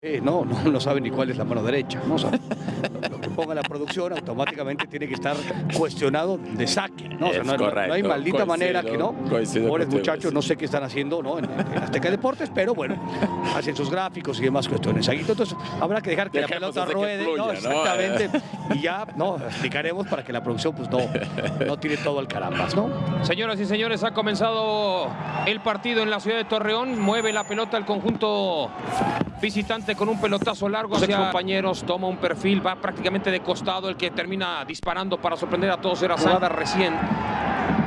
Eh, no, no, no sabe ni cuál es la mano derecha. ¿no? Que ponga la producción automáticamente tiene que estar cuestionado de saque. ¿no? O sea, Es no, hay maldita manera que no. Pobres muchachos, no sé qué están haciendo ¿no? en, en Azteca Deportes, pero bueno, hacen sus gráficos y demás cuestiones. Ahí, entonces habrá que dejar que Dejemos la pelota ruede. fluya, ¿no? ¿no? Exactamente. Y ya, no, explicaremos para que la producción pues no, no tire todo al carambas, ¿no? Señoras y señores, ha comenzado el partido en la ciudad de Torreón. Mueve la pelota el conjunto visitante con un pelotazo largo. Sus compañeros toma un perfil, va prácticamente de costado. El que termina disparando para sorprender a todos era Sada recién.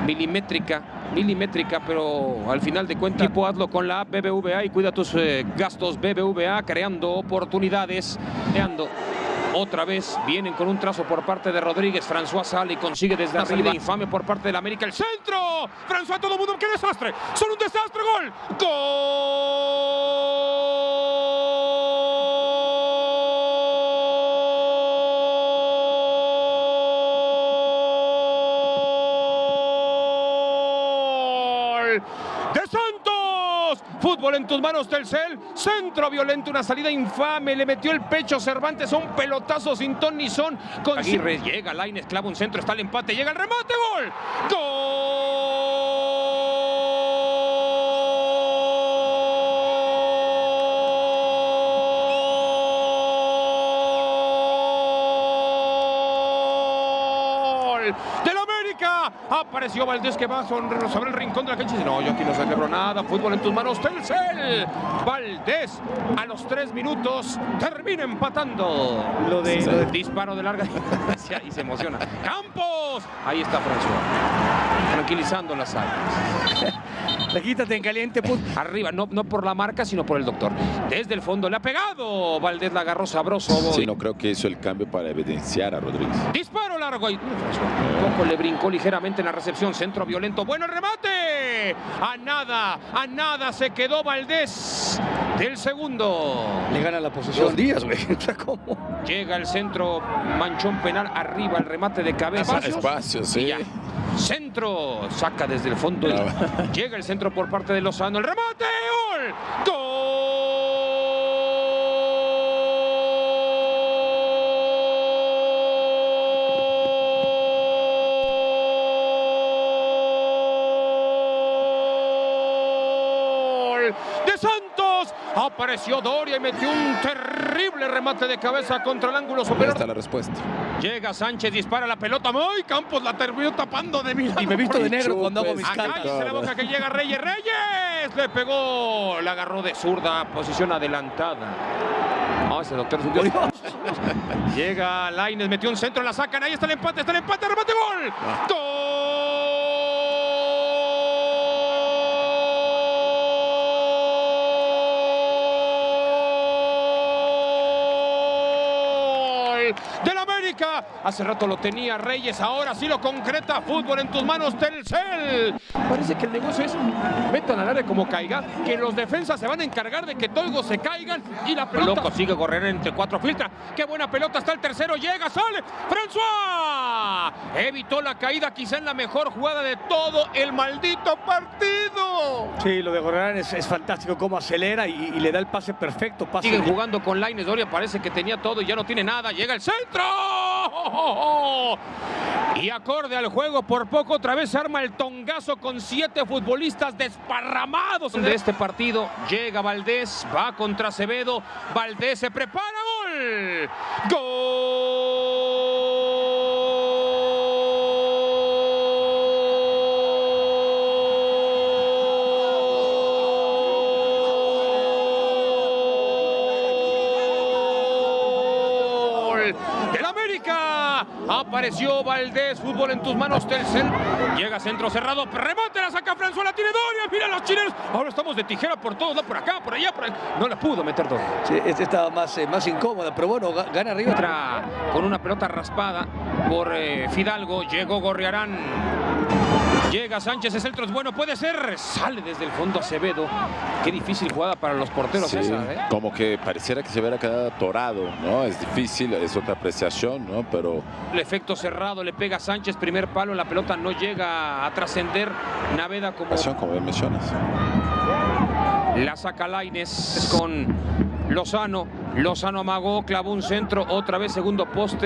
Milimétrica, milimétrica, pero al final de cuentas, equipo hazlo con la BBVA y cuida tus eh, gastos BBVA, creando oportunidades, creando. Otra vez vienen con un trazo por parte de Rodríguez. François sale y consigue desde arriba. Infame por parte del América. El centro. François, todo el mundo. ¡Qué desastre! ¡Son un desastre! ¡Gol! ¡Gol! ¡De Santos! Fútbol en tus manos, Telcel. Centro violento, una salida infame. Le metió el pecho Cervantes a un pelotazo sin ton ni son. Con Aguirre llega, Lainez clava un centro, está el empate, llega el remate, gol. ¡Gol! ¡Del Apareció Valdés que va sobre el rincón de la cancha no, yo aquí no celebro nada. Fútbol en tus manos, Telcel. Valdés a los tres minutos termina empatando. Lo de- lo de- Disparo de larga distancia y se emociona. ¡Campos! Ahí está François. Tranquilizando las alas. Quítate en caliente, put. Arriba, no, no por la marca, sino por el doctor. Desde el fondo le ha pegado. Valdés la agarró sabroso. Sí, no creo que hizo el cambio para evidenciar a Rodríguez. Disparo largo y un poco le brincó ligeramente en la recepción. Centro violento. Bueno el remate. A nada, a nada se quedó Valdés del segundo. Le gana la posesión Díaz, güey. O sea, ¿cómo? Llega el centro, manchón penal arriba, el remate de cabeza. Espacio, sí. Y ya. Centro, saca desde el fondo. y. Llega el centro por parte de Lozano. El remate, gol. Gol de Santos. Apareció Doria y metió un terrible remate de cabeza contra el ángulo Ahí superior. está la respuesta. Llega Sánchez, dispara la pelota. ¡Ay! Campos la terminó tapando de milagro. Y me he visto de negro cuando hago mis Acá. Cállese la boca que llega Reyes. ¡Reyes! Le pegó. La agarró de zurda. Posición adelantada. No, ese doctor. Llega Laines, metió un centro, la sacan. Ahí está el empate, está el empate, remate, gol. ¡Gol! Del América. Hace rato lo tenía Reyes, ahora sí lo concreta. Fútbol en tus manos, Telcel. Parece que el negocio es metan al área como caiga, que los defensas se van a encargar de que todos se caigan y la pelota. Loco sigue correr entre cuatro filtra. Qué buena pelota está el tercero, llega, sale. François evitó la caída, quizá en la mejor jugada de todo el maldito partido. Sí, lo de Gorrerán es, es fantástico, cómo acelera y, y le da el pase perfecto. Pase Siguen jugando con Laines Doria, parece que tenía todo y ya no tiene nada. Llega el centro. Y acorde al juego, por poco otra vez se arma el tongazo con siete futbolistas desparramados de este partido. Llega Valdés, va contra Acevedo. Valdés se prepara, gol. Gol del América. Apareció Valdés, fútbol en tus manos, Telcel. Llega centro cerrado, remate, la saca François, la tiene Doria. Mira los chilenos. Ahora estamos de tijera por todos, lados, por acá, por allá, por ahí. No la pudo meter Doria. Sí, este estaba más, eh, más incómoda, pero bueno, ga- gana arriba. Entra con una pelota raspada por eh, Fidalgo. Llegó Gorriarán. Llega Sánchez, el centro es bueno, puede ser. Sale desde el fondo Acevedo. Qué difícil jugada para los porteros Sí, esa, ¿eh? como que pareciera que se hubiera quedado atorado, ¿no? Es difícil, es otra apreciación, ¿no? Pero El efecto cerrado le pega Sánchez, primer palo, la pelota no llega a trascender. Naveda como pasión, como bien mencionas. la saca Laines con Lozano. Lozano amagó, clavó un centro, otra vez segundo poste.